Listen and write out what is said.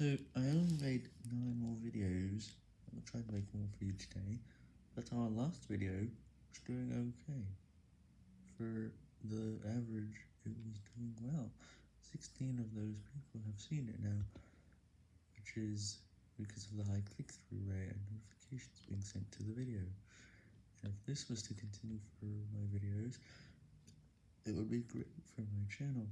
So, I only made 9 more videos, I'll try to make more for you today. but our last video was doing okay. For the average, it was doing well. 16 of those people have seen it now, which is because of the high click-through rate and notifications being sent to the video. And if this was to continue for my videos, it would be great for my channel.